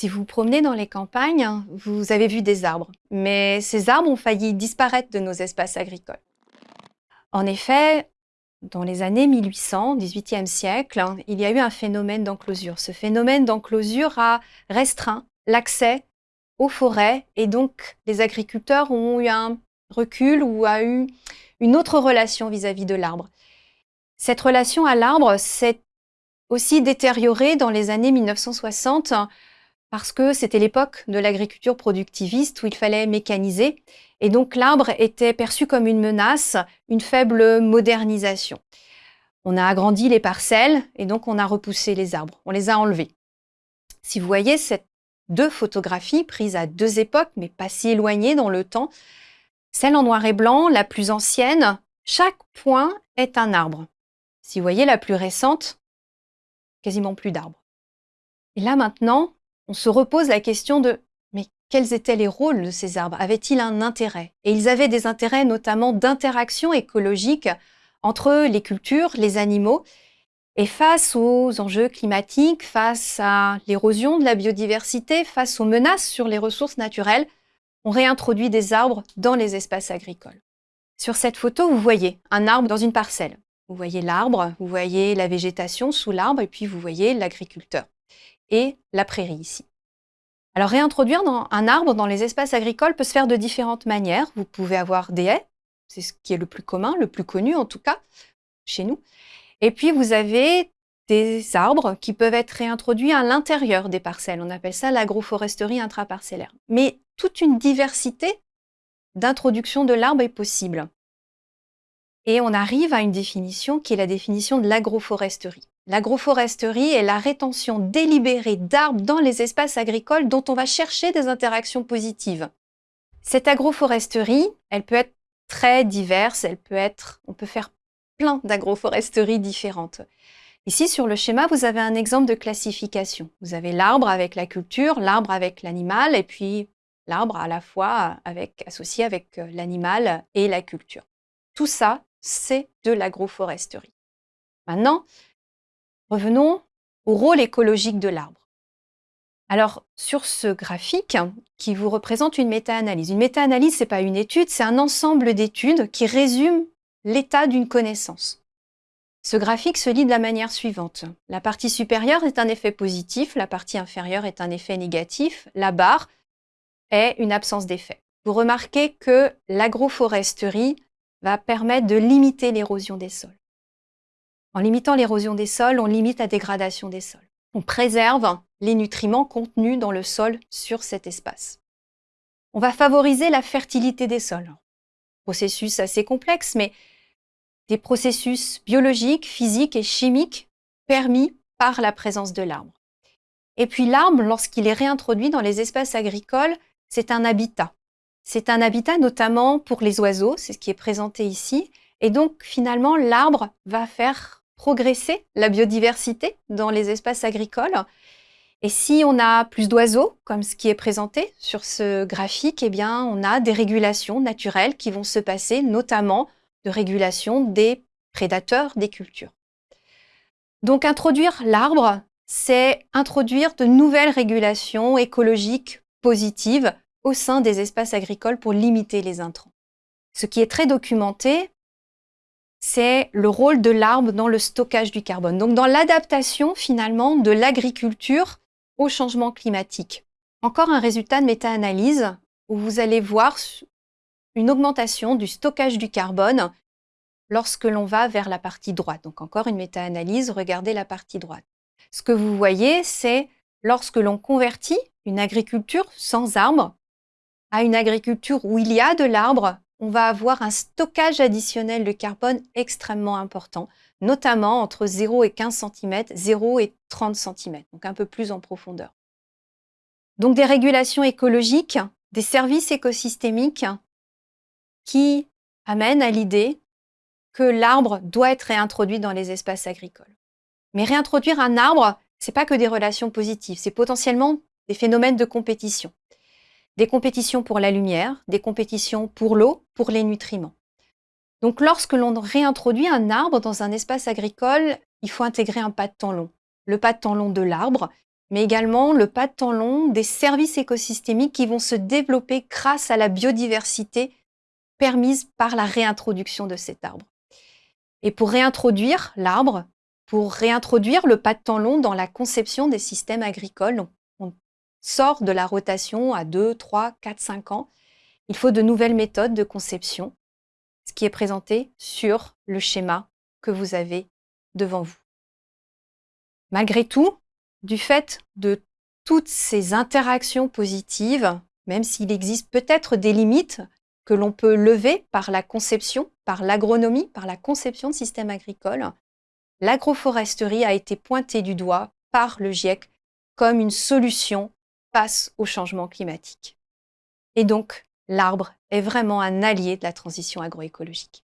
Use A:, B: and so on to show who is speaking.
A: Si vous vous promenez dans les campagnes, vous avez vu des arbres, mais ces arbres ont failli disparaître de nos espaces agricoles. En effet, dans les années 1800, 18e siècle, il y a eu un phénomène d'enclosure. Ce phénomène d'enclosure a restreint l'accès aux forêts et donc les agriculteurs ont eu un recul ou a eu une autre relation vis-à-vis -vis de l'arbre. Cette relation à l'arbre s'est aussi détériorée dans les années 1960 parce que c'était l'époque de l'agriculture productiviste où il fallait mécaniser. Et donc l'arbre était perçu comme une menace, une faible modernisation. On a agrandi les parcelles et donc on a repoussé les arbres, on les a enlevés. Si vous voyez ces deux photographies prises à deux époques, mais pas si éloignées dans le temps, celle en noir et blanc, la plus ancienne, chaque point est un arbre. Si vous voyez la plus récente, quasiment plus d'arbres. Et là maintenant, on se repose la question de mais quels étaient les rôles de ces arbres? Avaient-ils un intérêt? Et ils avaient des intérêts notamment d'interaction écologique entre les cultures, les animaux, et face aux enjeux climatiques, face à l'érosion de la biodiversité, face aux menaces sur les ressources naturelles, on réintroduit des arbres dans les espaces agricoles. Sur cette photo, vous voyez un arbre dans une parcelle. Vous voyez l'arbre, vous voyez la végétation sous l'arbre, et puis vous voyez l'agriculteur et la prairie ici. Alors réintroduire un arbre dans les espaces agricoles peut se faire de différentes manières. Vous pouvez avoir des haies, c'est ce qui est le plus commun, le plus connu en tout cas, chez nous. Et puis vous avez des arbres qui peuvent être réintroduits à l'intérieur des parcelles. On appelle ça l'agroforesterie intraparcellaire. Mais toute une diversité d'introduction de l'arbre est possible. Et on arrive à une définition qui est la définition de l'agroforesterie. L'agroforesterie est la rétention délibérée d'arbres dans les espaces agricoles dont on va chercher des interactions positives. Cette agroforesterie, elle peut être très diverse, elle peut être, on peut faire plein d'agroforesteries différentes. Ici, sur le schéma, vous avez un exemple de classification. Vous avez l'arbre avec la culture, l'arbre avec l'animal, et puis l'arbre à la fois avec, associé avec euh, l'animal et la culture. Tout ça, c'est de l'agroforesterie. Maintenant, revenons au rôle écologique de l'arbre. Alors, sur ce graphique qui vous représente une méta-analyse. Une méta-analyse, ce n'est pas une étude, c'est un ensemble d'études qui résument l'état d'une connaissance. Ce graphique se lit de la manière suivante. La partie supérieure est un effet positif, la partie inférieure est un effet négatif, la barre est une absence d'effet. Vous remarquez que l'agroforesterie va permettre de limiter l'érosion des sols. En limitant l'érosion des sols, on limite la dégradation des sols. On préserve les nutriments contenus dans le sol sur cet espace. On va favoriser la fertilité des sols. Processus assez complexe, mais des processus biologiques, physiques et chimiques permis par la présence de l'arbre. Et puis l'arbre, lorsqu'il est réintroduit dans les espaces agricoles, c'est un habitat. C'est un habitat notamment pour les oiseaux, c'est ce qui est présenté ici. Et donc finalement, l'arbre va faire progresser la biodiversité dans les espaces agricoles. Et si on a plus d'oiseaux, comme ce qui est présenté sur ce graphique, eh on a des régulations naturelles qui vont se passer, notamment de régulation des prédateurs des cultures. Donc introduire l'arbre, c'est introduire de nouvelles régulations écologiques positives au sein des espaces agricoles pour limiter les intrants. Ce qui est très documenté, c'est le rôle de l'arbre dans le stockage du carbone, donc dans l'adaptation finalement de l'agriculture au changement climatique. Encore un résultat de méta-analyse où vous allez voir une augmentation du stockage du carbone lorsque l'on va vers la partie droite. Donc encore une méta-analyse, regardez la partie droite. Ce que vous voyez, c'est lorsque l'on convertit une agriculture sans arbres à une agriculture où il y a de l'arbre, on va avoir un stockage additionnel de carbone extrêmement important, notamment entre 0 et 15 cm, 0 et 30 cm, donc un peu plus en profondeur. Donc des régulations écologiques, des services écosystémiques qui amènent à l'idée que l'arbre doit être réintroduit dans les espaces agricoles. Mais réintroduire un arbre, ce n'est pas que des relations positives, c'est potentiellement des phénomènes de compétition. Des compétitions pour la lumière, des compétitions pour l'eau, pour les nutriments. Donc lorsque l'on réintroduit un arbre dans un espace agricole, il faut intégrer un pas de temps long. Le pas de temps long de l'arbre mais également le pas de temps long des services écosystémiques qui vont se développer grâce à la biodiversité permise par la réintroduction de cet arbre. Et pour réintroduire l'arbre, pour réintroduire le pas de temps long dans la conception des systèmes agricoles, sort de la rotation à 2, 3, 4, 5 ans, il faut de nouvelles méthodes de conception, ce qui est présenté sur le schéma que vous avez devant vous. Malgré tout, du fait de toutes ces interactions positives, même s'il existe peut-être des limites que l'on peut lever par la conception, par l'agronomie, par la conception de systèmes agricoles, l'agroforesterie a été pointée du doigt par le GIEC comme une solution face au changement climatique. Et donc, l'arbre est vraiment un allié de la transition agroécologique.